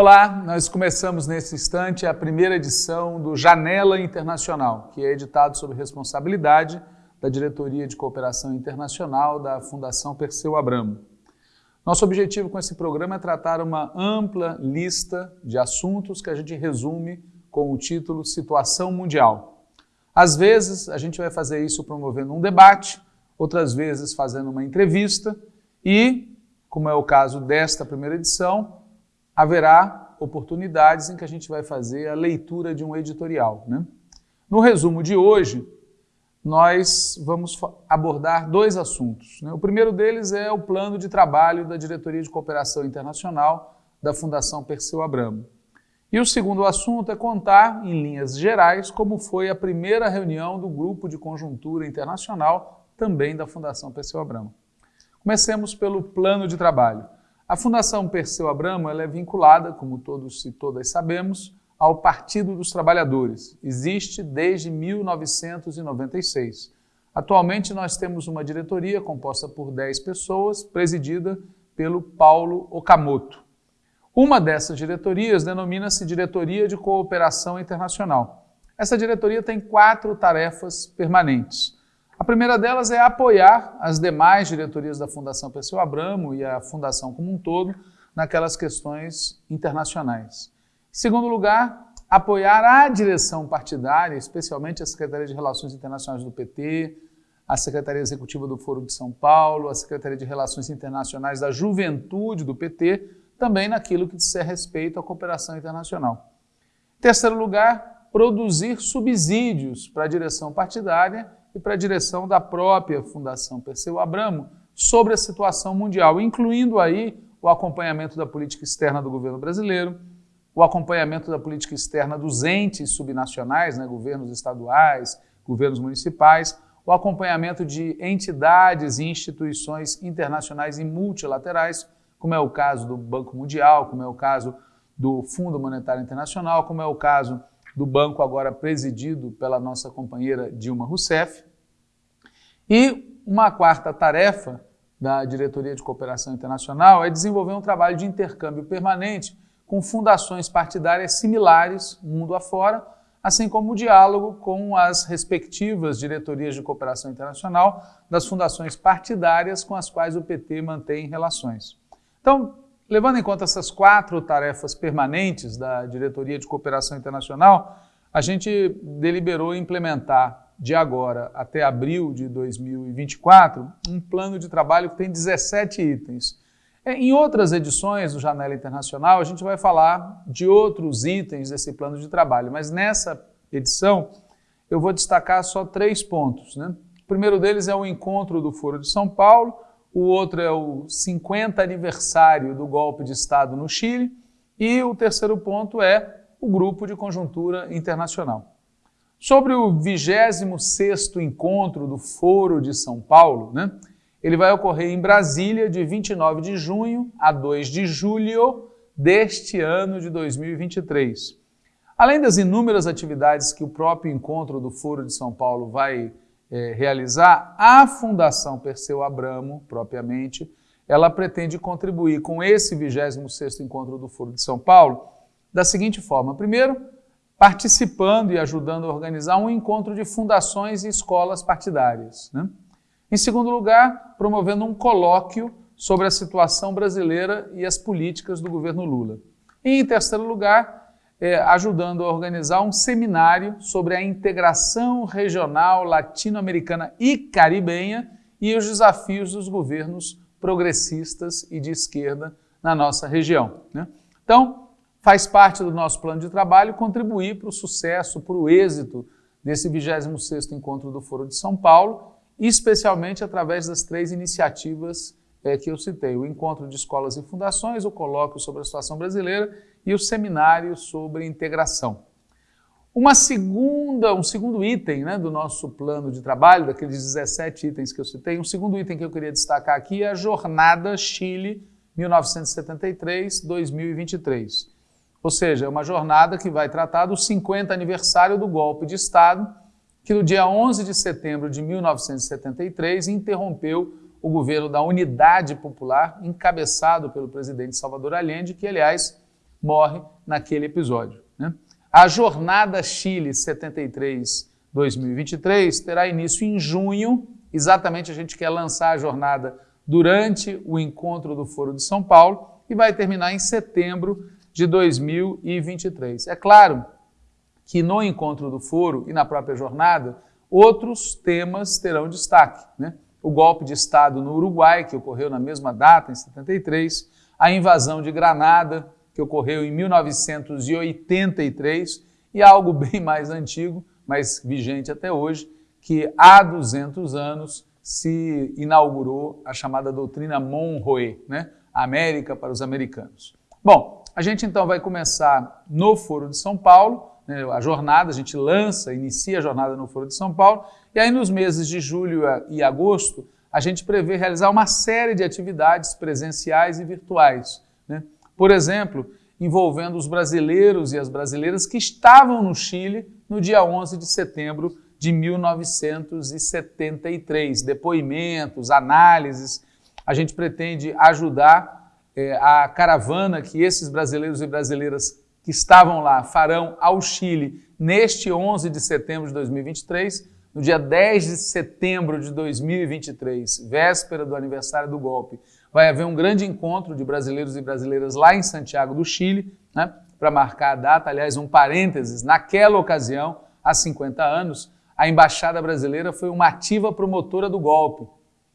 Olá, nós começamos nesse instante a primeira edição do Janela Internacional, que é editado sob responsabilidade da Diretoria de Cooperação Internacional da Fundação Perseu Abramo. Nosso objetivo com esse programa é tratar uma ampla lista de assuntos que a gente resume com o título Situação Mundial. Às vezes, a gente vai fazer isso promovendo um debate, outras vezes fazendo uma entrevista e, como é o caso desta primeira edição, haverá oportunidades em que a gente vai fazer a leitura de um editorial. Né? No resumo de hoje, nós vamos abordar dois assuntos. Né? O primeiro deles é o plano de trabalho da Diretoria de Cooperação Internacional da Fundação Perseu Abramo. E o segundo assunto é contar, em linhas gerais, como foi a primeira reunião do Grupo de Conjuntura Internacional, também da Fundação Perseu Abramo. Comecemos pelo plano de trabalho. A Fundação Perseu Abramo é vinculada, como todos e todas sabemos, ao Partido dos Trabalhadores. Existe desde 1996. Atualmente nós temos uma diretoria composta por 10 pessoas, presidida pelo Paulo Okamoto. Uma dessas diretorias denomina-se Diretoria de Cooperação Internacional. Essa diretoria tem quatro tarefas permanentes. A primeira delas é apoiar as demais diretorias da Fundação Perseu Abramo e a Fundação como um todo naquelas questões internacionais. Em segundo lugar, apoiar a direção partidária, especialmente a Secretaria de Relações Internacionais do PT, a Secretaria Executiva do Foro de São Paulo, a Secretaria de Relações Internacionais da Juventude do PT, também naquilo que disser respeito à cooperação internacional. Em terceiro lugar, produzir subsídios para a direção partidária e para a direção da própria Fundação Perseu Abramo sobre a situação mundial, incluindo aí o acompanhamento da política externa do governo brasileiro, o acompanhamento da política externa dos entes subnacionais, né, governos estaduais, governos municipais, o acompanhamento de entidades e instituições internacionais e multilaterais, como é o caso do Banco Mundial, como é o caso do Fundo Monetário Internacional, como é o caso do banco agora presidido pela nossa companheira Dilma Rousseff, e uma quarta tarefa da Diretoria de Cooperação Internacional é desenvolver um trabalho de intercâmbio permanente com fundações partidárias similares, mundo afora, assim como o diálogo com as respectivas diretorias de cooperação internacional das fundações partidárias com as quais o PT mantém relações. Então, levando em conta essas quatro tarefas permanentes da Diretoria de Cooperação Internacional, a gente deliberou implementar de agora até abril de 2024, um plano de trabalho que tem 17 itens. É, em outras edições do Janela Internacional, a gente vai falar de outros itens desse plano de trabalho, mas nessa edição eu vou destacar só três pontos. Né? O primeiro deles é o encontro do Foro de São Paulo, o outro é o 50 aniversário do golpe de Estado no Chile e o terceiro ponto é o Grupo de Conjuntura Internacional. Sobre o 26º encontro do Foro de São Paulo, né, ele vai ocorrer em Brasília de 29 de junho a 2 de julho deste ano de 2023. Além das inúmeras atividades que o próprio encontro do Foro de São Paulo vai é, realizar, a Fundação Perseu Abramo, propriamente, ela pretende contribuir com esse 26º encontro do Foro de São Paulo da seguinte forma. Primeiro, participando e ajudando a organizar um encontro de fundações e escolas partidárias. Né? Em segundo lugar, promovendo um colóquio sobre a situação brasileira e as políticas do governo Lula. E em terceiro lugar, é, ajudando a organizar um seminário sobre a integração regional latino-americana e caribenha e os desafios dos governos progressistas e de esquerda na nossa região. Né? Então, faz parte do nosso plano de trabalho contribuir para o sucesso, para o êxito desse 26º Encontro do Foro de São Paulo, especialmente através das três iniciativas é, que eu citei, o Encontro de Escolas e Fundações, o Colóquio sobre a Situação Brasileira e o Seminário sobre Integração. Uma segunda, um segundo item né, do nosso plano de trabalho, daqueles 17 itens que eu citei, um segundo item que eu queria destacar aqui é a Jornada Chile 1973-2023 ou seja, é uma jornada que vai tratar do 50 aniversário do golpe de Estado, que no dia 11 de setembro de 1973 interrompeu o governo da Unidade Popular, encabeçado pelo presidente Salvador Allende, que, aliás, morre naquele episódio. Né? A Jornada Chile 73-2023 terá início em junho, exatamente a gente quer lançar a jornada durante o encontro do Foro de São Paulo e vai terminar em setembro de 2023. É claro que no encontro do Foro e na própria jornada, outros temas terão destaque. Né? O golpe de Estado no Uruguai, que ocorreu na mesma data, em 73, a invasão de Granada, que ocorreu em 1983, e algo bem mais antigo, mas vigente até hoje, que há 200 anos se inaugurou a chamada doutrina Monroe, né? América para os americanos. Bom, a gente então vai começar no Foro de São Paulo, né, a jornada, a gente lança, inicia a jornada no Foro de São Paulo, e aí nos meses de julho e agosto, a gente prevê realizar uma série de atividades presenciais e virtuais. Né? Por exemplo, envolvendo os brasileiros e as brasileiras que estavam no Chile no dia 11 de setembro de 1973. Depoimentos, análises. A gente pretende ajudar é, a caravana que esses brasileiros e brasileiras que estavam lá farão ao Chile neste 11 de setembro de 2023. No dia 10 de setembro de 2023, véspera do aniversário do golpe, vai haver um grande encontro de brasileiros e brasileiras lá em Santiago do Chile, né, para marcar a data. Aliás, um parênteses, naquela ocasião, há 50 anos, a embaixada brasileira foi uma ativa promotora do golpe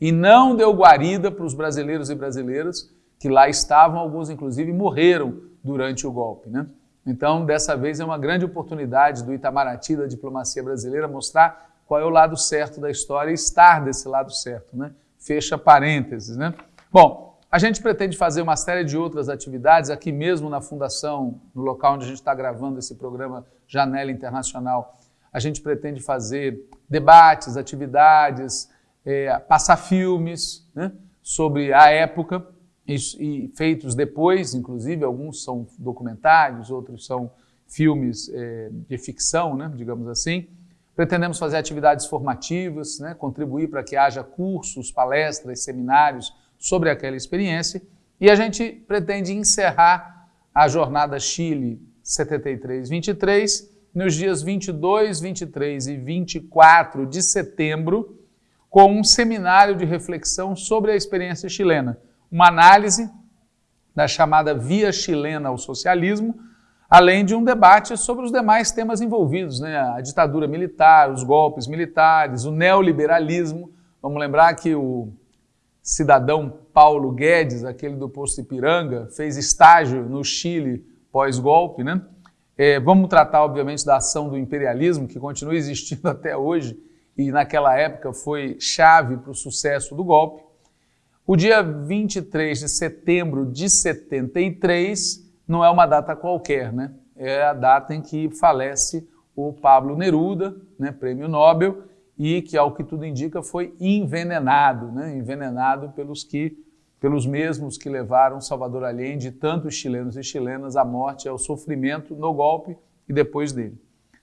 e não deu guarida para os brasileiros e brasileiras que lá estavam, alguns inclusive morreram durante o golpe. Né? Então, dessa vez é uma grande oportunidade do Itamaraty, da diplomacia brasileira, mostrar qual é o lado certo da história e estar desse lado certo. Né? Fecha parênteses. Né? Bom, a gente pretende fazer uma série de outras atividades aqui mesmo na Fundação, no local onde a gente está gravando esse programa Janela Internacional a gente pretende fazer debates, atividades, é, passar filmes né, sobre a época e, e, feitos depois, inclusive, alguns são documentários, outros são filmes é, de ficção, né, digamos assim. Pretendemos fazer atividades formativas, né, contribuir para que haja cursos, palestras, seminários sobre aquela experiência. E a gente pretende encerrar a Jornada Chile 73-23 nos dias 22, 23 e 24 de setembro, com um seminário de reflexão sobre a experiência chilena, uma análise da chamada via chilena ao socialismo, além de um debate sobre os demais temas envolvidos, né? a ditadura militar, os golpes militares, o neoliberalismo. Vamos lembrar que o cidadão Paulo Guedes, aquele do posto Ipiranga, fez estágio no Chile pós-golpe, né? É, vamos tratar, obviamente, da ação do imperialismo, que continua existindo até hoje e naquela época foi chave para o sucesso do golpe. O dia 23 de setembro de 73 não é uma data qualquer, né? É a data em que falece o Pablo Neruda, né, prêmio Nobel, e que, ao que tudo indica, foi envenenado, né? envenenado pelos que pelos mesmos que levaram Salvador Allende e tantos chilenos e chilenas à morte ao sofrimento no golpe e depois dele.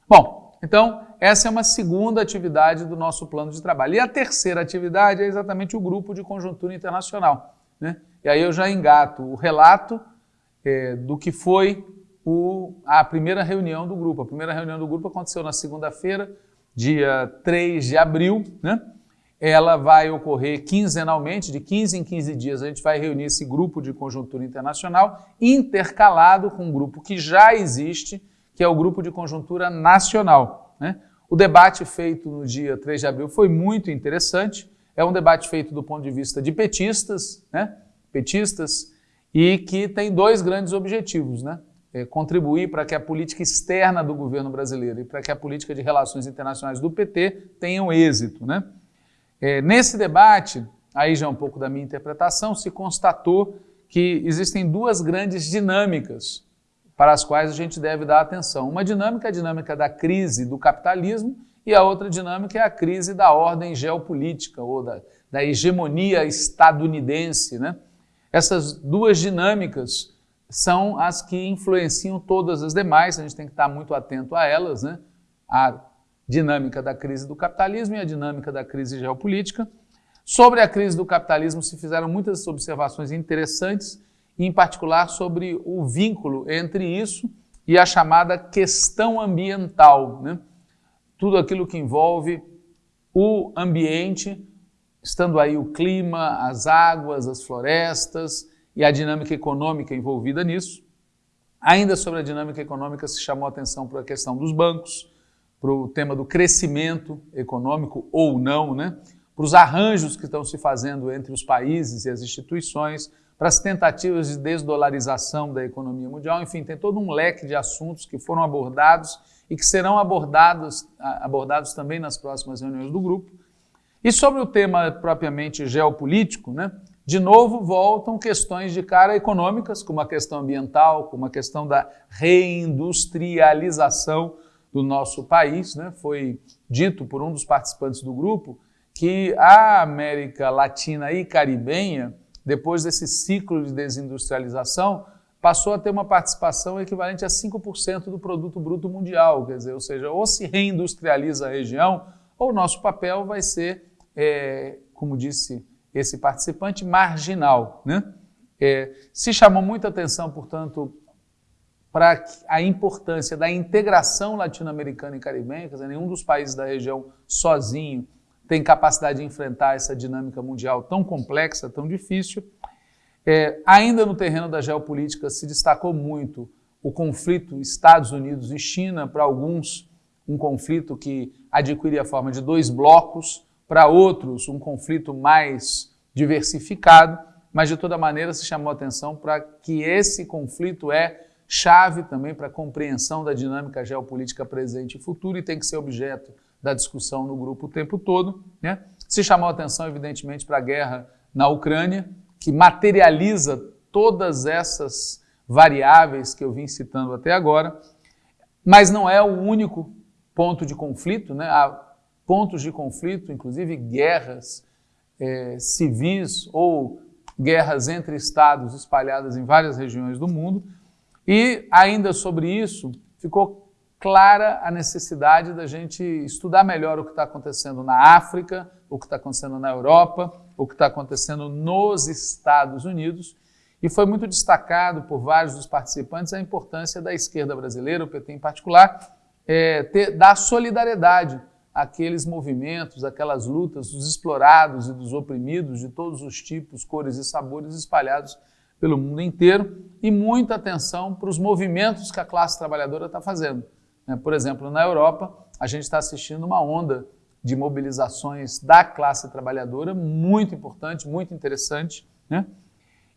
Bom, então essa é uma segunda atividade do nosso plano de trabalho. E a terceira atividade é exatamente o grupo de conjuntura internacional. Né? E aí eu já engato o relato é, do que foi o, a primeira reunião do grupo. A primeira reunião do grupo aconteceu na segunda-feira, dia 3 de abril, né? ela vai ocorrer quinzenalmente, de 15 em 15 dias a gente vai reunir esse grupo de conjuntura internacional, intercalado com um grupo que já existe, que é o grupo de conjuntura nacional. Né? O debate feito no dia 3 de abril foi muito interessante, é um debate feito do ponto de vista de petistas, né? petistas, e que tem dois grandes objetivos, né? É contribuir para que a política externa do governo brasileiro e para que a política de relações internacionais do PT tenham êxito, né? É, nesse debate, aí já é um pouco da minha interpretação, se constatou que existem duas grandes dinâmicas para as quais a gente deve dar atenção. Uma dinâmica é a dinâmica da crise do capitalismo e a outra dinâmica é a crise da ordem geopolítica ou da, da hegemonia estadunidense. Né? Essas duas dinâmicas são as que influenciam todas as demais, a gente tem que estar muito atento a elas. Né? A dinâmica da crise do capitalismo e a dinâmica da crise geopolítica. Sobre a crise do capitalismo se fizeram muitas observações interessantes em particular sobre o vínculo entre isso e a chamada questão ambiental, né? tudo aquilo que envolve o ambiente, estando aí o clima, as águas, as florestas e a dinâmica econômica envolvida nisso. Ainda sobre a dinâmica econômica se chamou atenção para a questão dos bancos, para o tema do crescimento econômico ou não, né? para os arranjos que estão se fazendo entre os países e as instituições, para as tentativas de desdolarização da economia mundial, enfim, tem todo um leque de assuntos que foram abordados e que serão abordados, abordados também nas próximas reuniões do grupo. E sobre o tema propriamente geopolítico, né, de novo voltam questões de cara econômicas, como a questão ambiental, como a questão da reindustrialização do nosso país. Né? Foi dito por um dos participantes do grupo que a América Latina e Caribenha, depois desse ciclo de desindustrialização, passou a ter uma participação equivalente a 5% do produto bruto mundial, quer dizer, ou seja, ou se reindustrializa a região, ou nosso papel vai ser, é, como disse esse participante, marginal. Né? É, se chamou muita atenção, portanto, para a importância da integração latino-americana e caribenha, quer dizer, nenhum dos países da região sozinho tem capacidade de enfrentar essa dinâmica mundial tão complexa, tão difícil. É, ainda no terreno da geopolítica se destacou muito o conflito Estados Unidos e China, para alguns um conflito que adquire a forma de dois blocos, para outros um conflito mais diversificado, mas de toda maneira se chamou atenção para que esse conflito é chave também para a compreensão da dinâmica geopolítica presente e futuro e tem que ser objeto da discussão no grupo o tempo todo. Né? Se chamou atenção, evidentemente, para a guerra na Ucrânia, que materializa todas essas variáveis que eu vim citando até agora, mas não é o único ponto de conflito, né? Pontos de conflito, inclusive guerras é, civis ou guerras entre estados espalhadas em várias regiões do mundo, e ainda sobre isso ficou clara a necessidade da gente estudar melhor o que está acontecendo na África, o que está acontecendo na Europa, o que está acontecendo nos Estados Unidos. E foi muito destacado por vários dos participantes a importância da esquerda brasileira, o PT em particular, é, ter, dar solidariedade àqueles movimentos, aquelas lutas dos explorados e dos oprimidos de todos os tipos, cores e sabores espalhados pelo mundo inteiro e muita atenção para os movimentos que a classe trabalhadora está fazendo. Né? Por exemplo, na Europa, a gente está assistindo uma onda de mobilizações da classe trabalhadora muito importante, muito interessante. Né?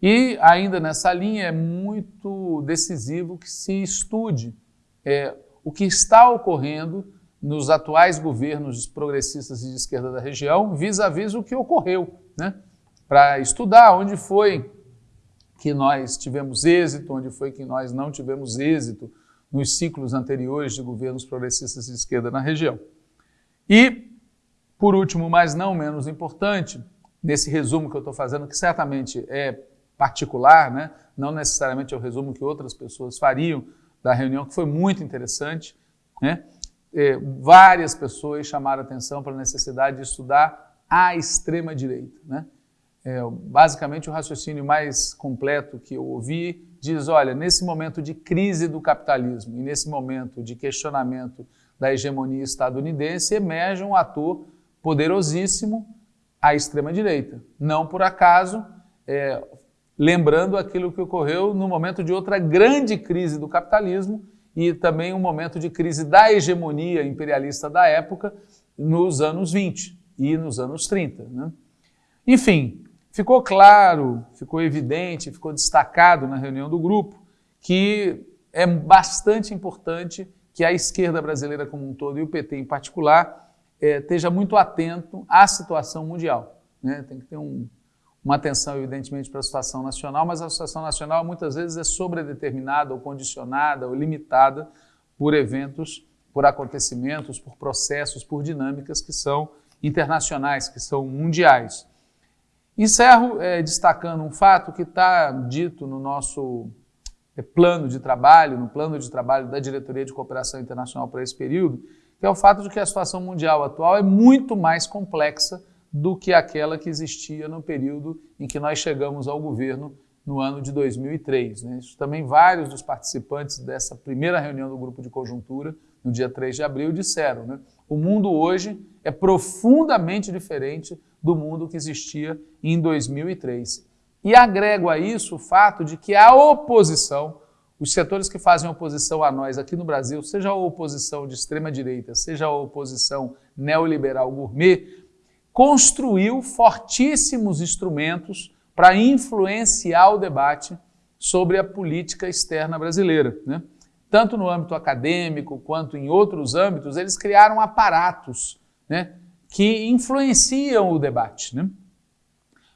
E ainda nessa linha é muito decisivo que se estude é, o que está ocorrendo nos atuais governos progressistas e de esquerda da região vis-à-vis -vis o que ocorreu, né? para estudar onde foi que nós tivemos êxito, onde foi que nós não tivemos êxito nos ciclos anteriores de governos progressistas de esquerda na região. E, por último, mas não menos importante, nesse resumo que eu estou fazendo, que certamente é particular, né? não necessariamente é o resumo que outras pessoas fariam da reunião, que foi muito interessante, né? É, várias pessoas chamaram atenção para a necessidade de estudar a extrema-direita. Né? É, basicamente, o raciocínio mais completo que eu ouvi diz, olha, nesse momento de crise do capitalismo e nesse momento de questionamento da hegemonia estadunidense, emerge um ator poderosíssimo, a extrema-direita. Não por acaso, é, lembrando aquilo que ocorreu no momento de outra grande crise do capitalismo e também um momento de crise da hegemonia imperialista da época nos anos 20 e nos anos 30. Né? Enfim, Ficou claro, ficou evidente, ficou destacado na reunião do grupo que é bastante importante que a esquerda brasileira como um todo e o PT em particular é, esteja muito atento à situação mundial. Né? Tem que ter um, uma atenção, evidentemente, para a situação nacional, mas a situação nacional muitas vezes é sobredeterminada ou condicionada ou limitada por eventos, por acontecimentos, por processos, por dinâmicas que são internacionais, que são mundiais. Encerro é, destacando um fato que está dito no nosso é, plano de trabalho, no plano de trabalho da Diretoria de Cooperação Internacional para esse período, que é o fato de que a situação mundial atual é muito mais complexa do que aquela que existia no período em que nós chegamos ao governo no ano de 2003. Né? Isso também vários dos participantes dessa primeira reunião do grupo de conjuntura, no dia 3 de abril, disseram. Né? O mundo hoje é profundamente diferente do mundo que existia em 2003. E agrego a isso o fato de que a oposição, os setores que fazem oposição a nós aqui no Brasil, seja a oposição de extrema-direita, seja a oposição neoliberal gourmet, construiu fortíssimos instrumentos para influenciar o debate sobre a política externa brasileira. Né? Tanto no âmbito acadêmico quanto em outros âmbitos, eles criaram aparatos né, que influenciam o debate. Né?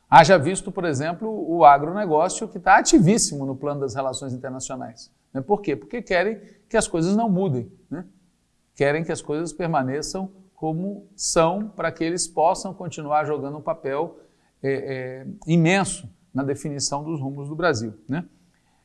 Haja visto, por exemplo, o agronegócio que está ativíssimo no plano das relações internacionais. Né? Por quê? Porque querem que as coisas não mudem. Né? Querem que as coisas permaneçam como são para que eles possam continuar jogando um papel é, é, imenso na definição dos rumos do Brasil. Né?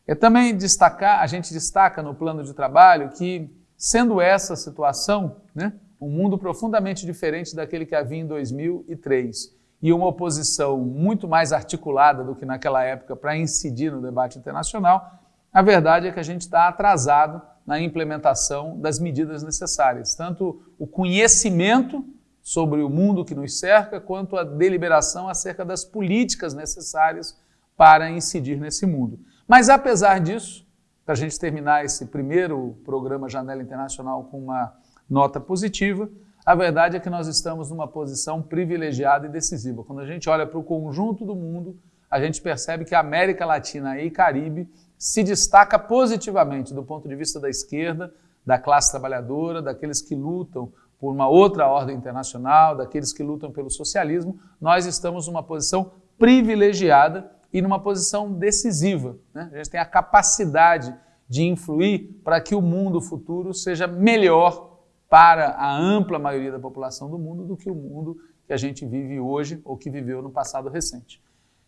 É também destacar, a gente destaca no plano de trabalho que, sendo essa situação, né, um mundo profundamente diferente daquele que havia em 2003 e uma oposição muito mais articulada do que naquela época para incidir no debate internacional, a verdade é que a gente está atrasado na implementação das medidas necessárias, tanto o conhecimento sobre o mundo que nos cerca, quanto a deliberação acerca das políticas necessárias para incidir nesse mundo. Mas apesar disso, para a gente terminar esse primeiro programa Janela Internacional com uma nota positiva, a verdade é que nós estamos numa posição privilegiada e decisiva. Quando a gente olha para o conjunto do mundo, a gente percebe que a América Latina e Caribe se destaca positivamente do ponto de vista da esquerda, da classe trabalhadora, daqueles que lutam por uma outra ordem internacional, daqueles que lutam pelo socialismo. Nós estamos numa posição privilegiada e numa posição decisiva. Né? A gente tem a capacidade de influir para que o mundo futuro seja melhor para a ampla maioria da população do mundo do que o mundo que a gente vive hoje ou que viveu no passado recente.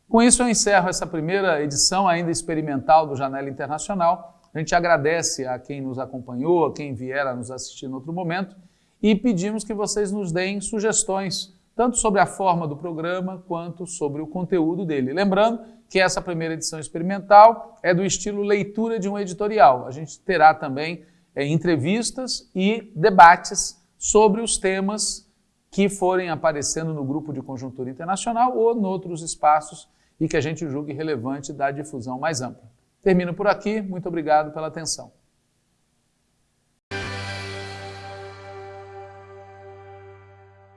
Com isso, eu encerro essa primeira edição ainda experimental do Janela Internacional. A gente agradece a quem nos acompanhou, a quem vier a nos assistir em outro momento e pedimos que vocês nos deem sugestões, tanto sobre a forma do programa quanto sobre o conteúdo dele. Lembrando que essa primeira edição experimental é do estilo leitura de um editorial. A gente terá também é, entrevistas e debates sobre os temas que forem aparecendo no grupo de conjuntura internacional ou em outros espaços e que a gente julgue relevante da difusão mais ampla. Termino por aqui, muito obrigado pela atenção.